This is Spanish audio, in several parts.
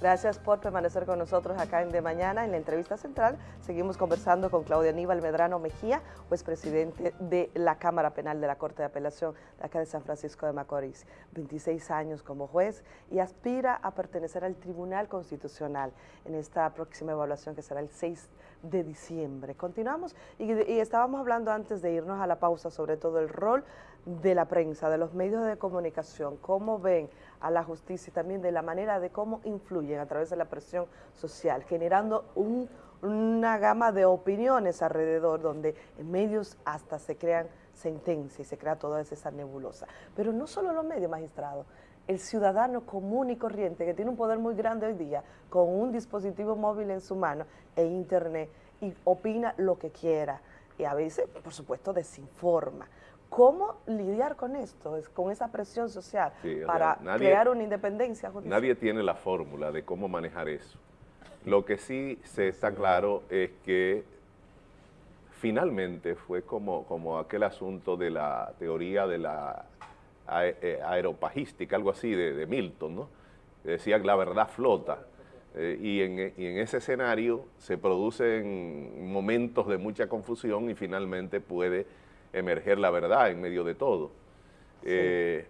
Gracias por permanecer con nosotros acá en De Mañana. En la entrevista central seguimos conversando con Claudia Aníbal Medrano Mejía, juez presidente de la Cámara Penal de la Corte de Apelación de acá de San Francisco de Macorís. 26 años como juez y aspira a pertenecer al Tribunal Constitucional en esta próxima evaluación que será el 6 de diciembre. Continuamos y, y estábamos hablando antes de irnos a la pausa sobre todo el rol de la prensa, de los medios de comunicación, cómo ven a la justicia y también de la manera de cómo influyen a través de la presión social, generando una gama de opiniones alrededor donde en medios hasta se crean sentencias y se crea toda esa nebulosa. Pero no solo los medios magistrados, el ciudadano común y corriente que tiene un poder muy grande hoy día con un dispositivo móvil en su mano e internet y opina lo que quiera y a veces, por supuesto, desinforma. ¿Cómo lidiar con esto, con esa presión social para crear una independencia judicial? Nadie tiene la fórmula de cómo manejar eso. Lo que sí se está claro es que finalmente fue como, como aquel asunto de la teoría de la eh, aeropajística, algo así de, Milton, ¿no? decía que la verdad flota. Eh, y, en, y, en, ese escenario se producen momentos de mucha confusión y finalmente puede emerger la verdad en medio de todo. Eh,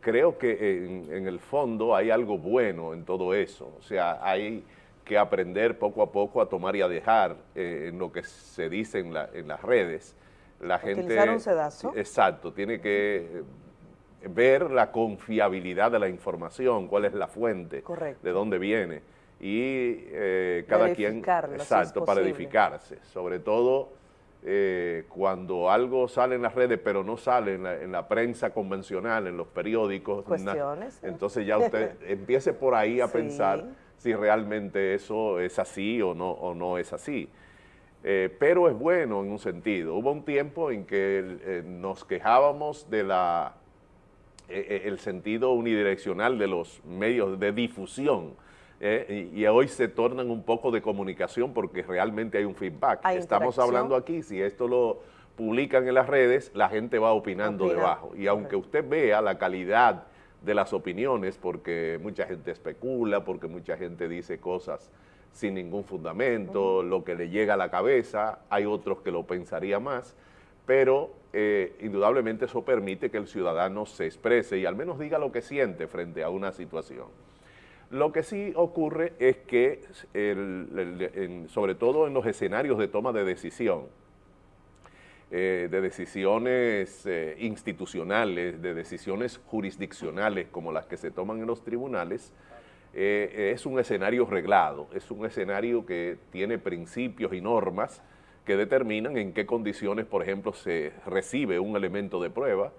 creo que en, el fondo hay algo bueno en todo eso, o sea, hay que aprender poco a poco a tomar y a dejar eh, en lo que se dice en, las redes. La gente, un sedazo. Exacto, tiene que ver la confiabilidad de la información, cuál es la fuente, de dónde viene. Y eh, cada quien, exacto, para edificarse, sobre todo eh, cuando algo sale en las redes, pero no sale en la, prensa convencional, en los periódicos. Cuestiones. entonces ya usted empiece por ahí a pensar si realmente eso es así o no, o no es así. Eh, pero es bueno en un sentido. Hubo un tiempo en que eh, nos quejábamos de la el sentido unidireccional de los medios de difusión, eh, y, hoy se tornan un poco de comunicación porque realmente hay un feedback. Estamos hablando aquí, si esto lo publican en las redes, la gente va opinando debajo. Y aunque usted vea la calidad de las opiniones, porque mucha gente especula, porque mucha gente dice cosas sin ningún fundamento, lo que le llega a la cabeza, hay otros que lo pensaría más, pero eh, indudablemente eso permite que el ciudadano se exprese y al menos diga lo que siente frente a una situación. Lo que sí ocurre es que, sobre todo en los escenarios de toma de decisión, eh, de decisiones eh, institucionales, de decisiones jurisdiccionales como las que se toman en los tribunales, eh, es un escenario reglado, es un escenario que tiene principios y normas que determinan en qué condiciones, por ejemplo, se recibe un elemento de prueba.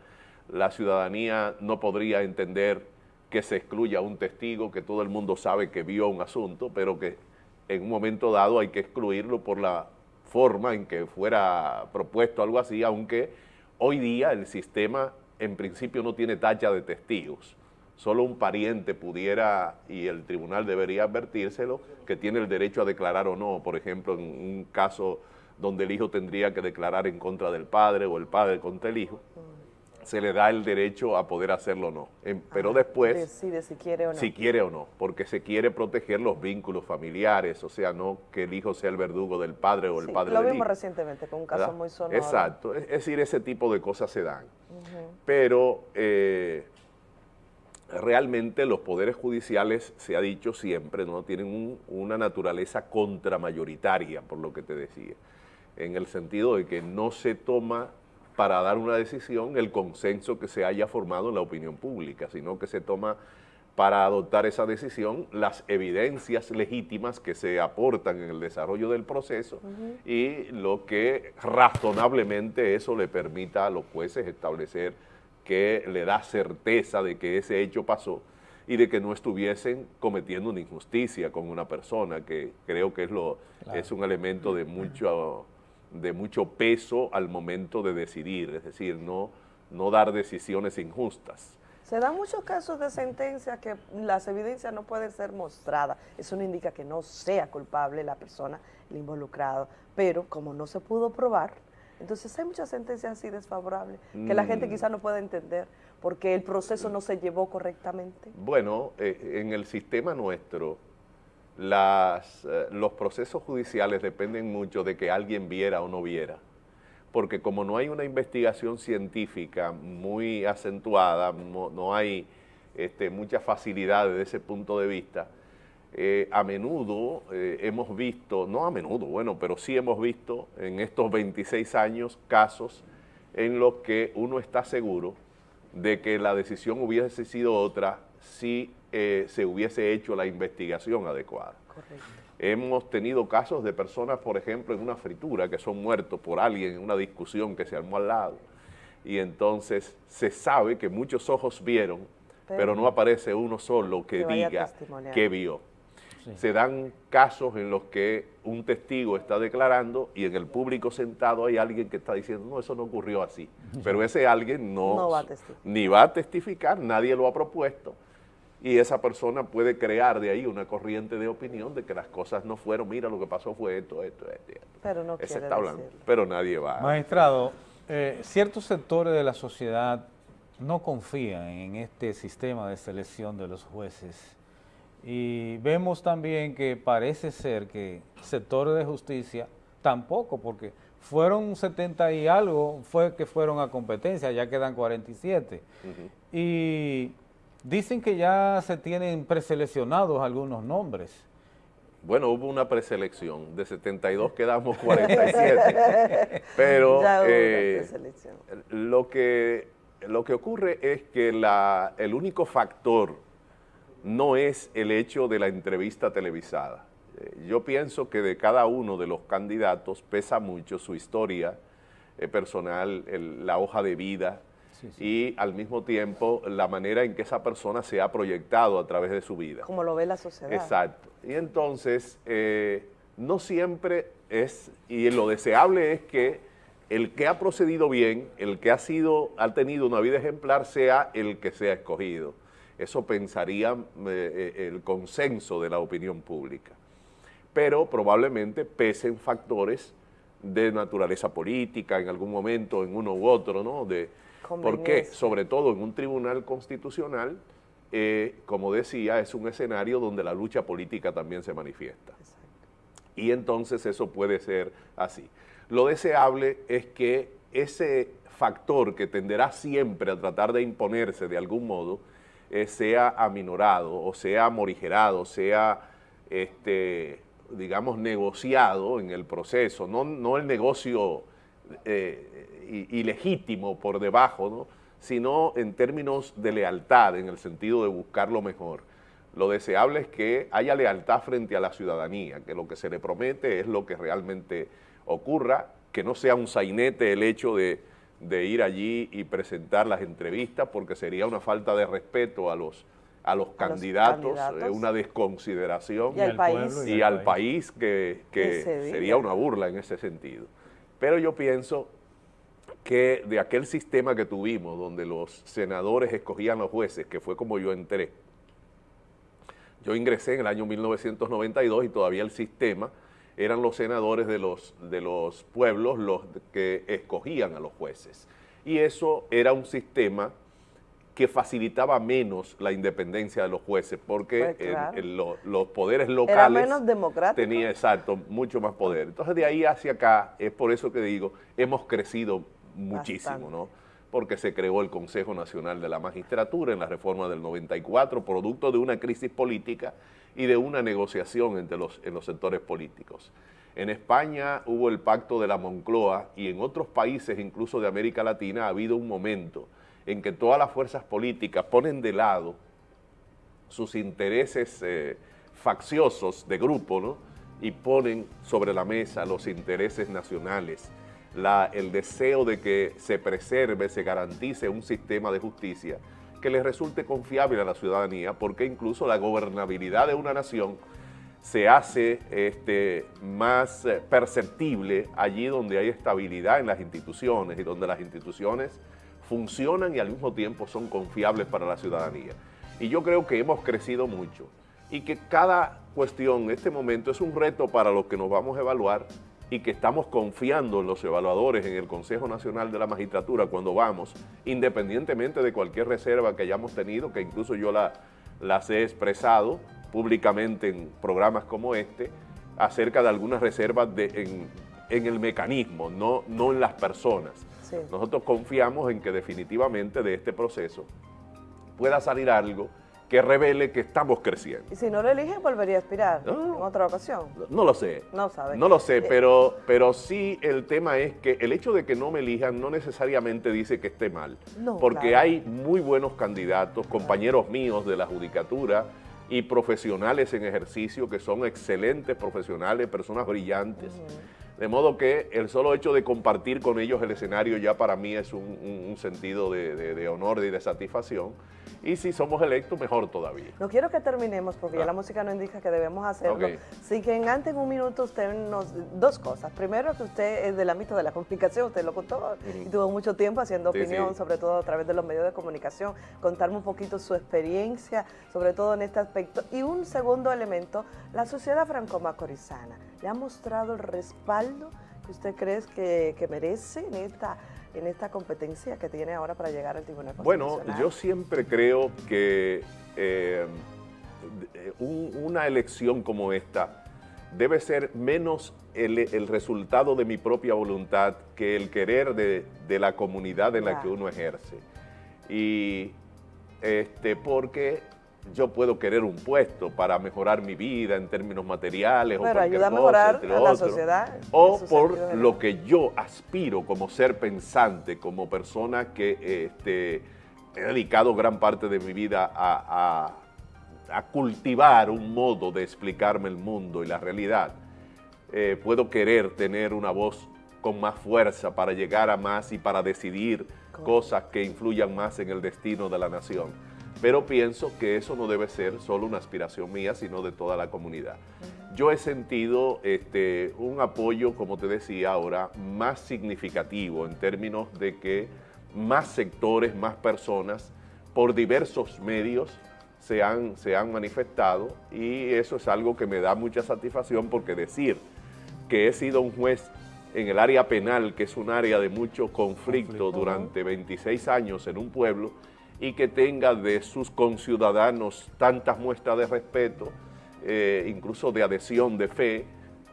La ciudadanía no podría entender que se excluya un testigo que todo el mundo sabe que vio un asunto, pero que en un momento dado hay que excluirlo por la forma en que fuera propuesto algo así, aunque hoy día el sistema en principio no tiene tacha de testigos. Solo un pariente pudiera, y el tribunal debería advertírselo, que tiene el derecho a declarar o no, por ejemplo, en un caso donde el hijo tendría que declarar en contra del padre o el padre contra el hijo se le da el derecho a poder hacerlo o no. pero después... Decide si quiere o no. Si quiere o no, porque se quiere proteger los vínculos familiares, o sea, no que el hijo sea el verdugo del padre o el padre del hijo. Lo vimos recientemente con un caso muy sonoro. Exacto, es, decir, ese tipo de cosas se dan. Pero eh, realmente los poderes judiciales, se ha dicho siempre, no tienen una naturaleza contramayoritaria, por lo que te decía, en el sentido de que no se toma para dar una decisión el consenso que se haya formado en la opinión pública, sino que se toma para adoptar esa decisión las evidencias legítimas que se aportan en el desarrollo del proceso y lo que razonablemente eso le permita a los jueces establecer que le da certeza de que ese hecho pasó y de que no estuviesen cometiendo una injusticia con una persona, que creo que es, lo, es un elemento de mucho de mucho peso al momento de decidir, es decir, no, no dar decisiones injustas. Se dan muchos casos de sentencia que las evidencias no pueden ser mostradas. Eso no indica que no sea culpable la persona, el involucrado. Pero como no se pudo probar, entonces hay muchas sentencias así desfavorables que la gente mm. quizá no puede entender porque el proceso no se llevó correctamente? Bueno, eh, en el sistema nuestro, las, eh, los procesos judiciales dependen mucho de que alguien viera o no viera, porque como no hay una investigación científica muy acentuada, no, hay este, muchas facilidades de ese punto de vista, eh, a menudo eh, hemos visto, no a menudo, bueno, pero sí hemos visto en estos 26 años casos en los que uno está seguro de que la decisión hubiese sido otra si eh, se hubiese hecho la investigación adecuada. Hemos tenido casos de personas, por ejemplo, en una fritura, que son muertos por alguien en una discusión que se armó al lado, y entonces se sabe que muchos ojos vieron, pero, no aparece uno solo que, diga que vio. Se dan casos en los que un testigo está declarando y en el público sentado hay alguien que está diciendo, no, eso no ocurrió así. Pero ese alguien no, ni va a testificar, nadie lo ha propuesto y esa persona puede crear de ahí una corriente de opinión de que las cosas no fueron, mira, lo que pasó fue esto, esto, esto. Pero no quiere está hablando, Pero nadie va. Magistrado, eh, ciertos sectores de la sociedad no confían en este sistema de selección de los jueces y vemos también que parece ser que sectores de justicia tampoco, porque fueron 70 y algo, fue que fueron a competencia, ya quedan 47. Y Dicen que ya se tienen preseleccionados algunos nombres. Bueno, hubo una preselección, de 72 quedamos 47, pero eh, lo, que, lo que ocurre es que la, el único factor no es el hecho de la entrevista televisada. Eh, yo pienso que de cada uno de los candidatos pesa mucho su historia eh, personal, la hoja de vida, y al mismo tiempo la manera en que esa persona se ha proyectado a través de su vida. Como lo ve la sociedad. Exacto. Y entonces, eh, no siempre es, y lo deseable es que el que ha procedido bien, el que ha sido, ha tenido una vida ejemplar, sea el que sea escogido. Eso pensaría eh, eh, el consenso de la opinión pública. Pero probablemente pesen factores de naturaleza política en algún momento, en uno u otro, ¿no? De, porque, sobre todo en un tribunal constitucional, eh, como decía, es un escenario donde la lucha política también se manifiesta. Y entonces eso puede ser así. Lo deseable es que ese factor que tenderá siempre a tratar de imponerse de algún modo, eh, sea aminorado o sea morigerado, sea, este, digamos, negociado en el proceso, no, no el negocio eh, ilegítimo por debajo, ¿no? sino en términos de lealtad, en el sentido de buscar lo mejor. Lo deseable es que haya lealtad frente a la ciudadanía, que lo que se le promete es lo que realmente ocurra, que no sea un sainete el hecho de, ir allí y presentar las entrevistas, porque sería una falta de respeto a los, a los, candidatos, una desconsideración y al país, y al país que, que sería una burla en ese sentido. Pero yo pienso que de aquel sistema que tuvimos, donde los senadores escogían los jueces, que fue como yo entré, yo ingresé en el año 1992 y todavía el sistema eran los senadores de los, de los pueblos los que escogían a los jueces. Y eso era un sistema que facilitaba menos la independencia de los jueces, porque pues los poderes locales... Era menos democrático. Tenía, exacto, mucho más poder. Entonces, de ahí hacia acá, es por eso que digo, hemos crecido muchísimo, ¿no? Porque se creó el Consejo Nacional de la Magistratura en la reforma del 94, producto de una crisis política y de una negociación entre los, en los sectores políticos. En España hubo el pacto de la Moncloa y en otros países, incluso de América Latina, ha habido un momento en que todas las fuerzas políticas ponen de lado sus intereses eh, facciosos de grupo, ¿no? y ponen sobre la mesa los intereses nacionales, el deseo de que se preserve, se garantice un sistema de justicia que le resulte confiable a la ciudadanía, porque incluso la gobernabilidad de una nación se hace este, más eh, perceptible allí donde hay estabilidad en las instituciones y donde las instituciones funcionan y al mismo tiempo son confiables para la ciudadanía. Y yo creo que hemos crecido mucho y que cada cuestión en este momento es un reto para los que nos vamos a evaluar y que estamos confiando en los evaluadores, en el Consejo Nacional de la Magistratura cuando vamos, independientemente de cualquier reserva que hayamos tenido, que incluso yo la, las he expresado públicamente en programas como este, acerca de algunas reservas en, el mecanismo, no, no en las personas. Nosotros confiamos en que definitivamente de este proceso pueda salir algo que revele que estamos creciendo. Y si no lo eligen, volvería a aspirar en otra ocasión. No, lo sé. No sabe. No lo sé, eh, pero, pero sí el tema es que el hecho de que no me elijan no necesariamente dice que esté mal. porque hay muy buenos candidatos, compañeros míos de la judicatura y profesionales en ejercicio que son excelentes profesionales, personas brillantes. De modo que el solo hecho de compartir con ellos el escenario ya para mí es un, sentido de, honor y de satisfacción. Y si somos electos, mejor todavía. No quiero que terminemos porque ya ah. la música nos indica que debemos hacerlo. Así que en antes en un minuto usted nos... Dos cosas. Primero que usted es del ámbito de la comunicación, usted lo contó y tuvo mucho tiempo haciendo opinión, sobre todo a través de los medios de comunicación. Contarme un poquito su experiencia, sobre todo en este aspecto. Y un segundo elemento, la sociedad franco-macorizana. ¿Le ha mostrado el respaldo que usted cree que, que merece en esta en esta competencia que tiene ahora para llegar al Tribunal Constitucional? Bueno, yo siempre creo que eh, una elección como esta debe ser menos el, resultado de mi propia voluntad que el querer de, la comunidad en la que uno ejerce. Y este, porque yo puedo querer un puesto para mejorar mi vida en términos materiales o ayuda a mejorar la sociedad. O por lo que yo aspiro como ser pensante, como persona que este, he dedicado gran parte de mi vida a, cultivar un modo de explicarme el mundo y la realidad. Eh, puedo querer tener una voz con más fuerza para llegar a más y para decidir cosas que influyan más en el destino de la nación pero pienso que eso no debe ser solo una aspiración mía, sino de toda la comunidad. Yo he sentido este, un apoyo, como te decía ahora, más significativo en términos de que más sectores, más personas, por diversos medios, se han, se han manifestado. Y eso es algo que me da mucha satisfacción porque decir que he sido un juez en el área penal, que es un área de mucho conflicto, durante 26 años en un pueblo, y que tenga de sus conciudadanos tantas muestras de respeto, eh, incluso de adhesión, de fe,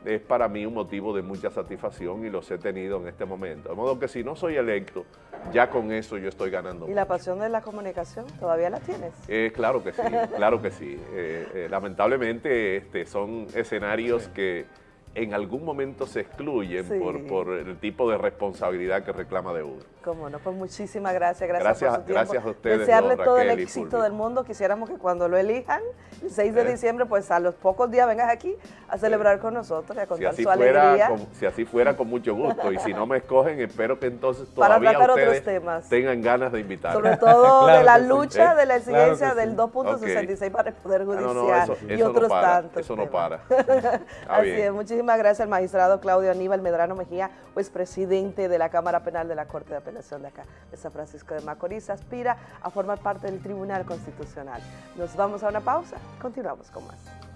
es para mí un motivo de mucha satisfacción y los he tenido en este momento. De modo que si no soy electo, ya con eso yo estoy ganando. ¿Y la pasión de la comunicación todavía la tienes? Eh, claro que sí, claro que sí. Eh, lamentablemente este, son escenarios que en algún momento se excluyen por, el tipo de responsabilidad que reclama de uno. Cómo no, pues muchísimas gracias, gracias, por su tiempo. Gracias a ustedes, Desearle todo el éxito del mundo, quisiéramos que cuando lo elijan, el 6 de eh. diciembre, pues a los pocos días vengas aquí a celebrar con nosotros y a contar su alegría. si así fuera, con mucho gusto, y si no me escogen, espero que entonces todavía Para ustedes temas. tengan ganas de invitar. Sobre todo de la lucha, de la exigencia del 2.66 para el Poder Judicial y otros tantos Eso no para. Así es, muchísimas gracias al magistrado Claudio Aníbal Medrano Mejía, pues presidente de la Cámara Penal de la Corte de Apelación de acá, de San Francisco de Macorís, aspira a formar parte del Tribunal Constitucional. Nos vamos a una pausa, continuamos con más.